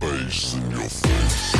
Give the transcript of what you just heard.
Bass in your face.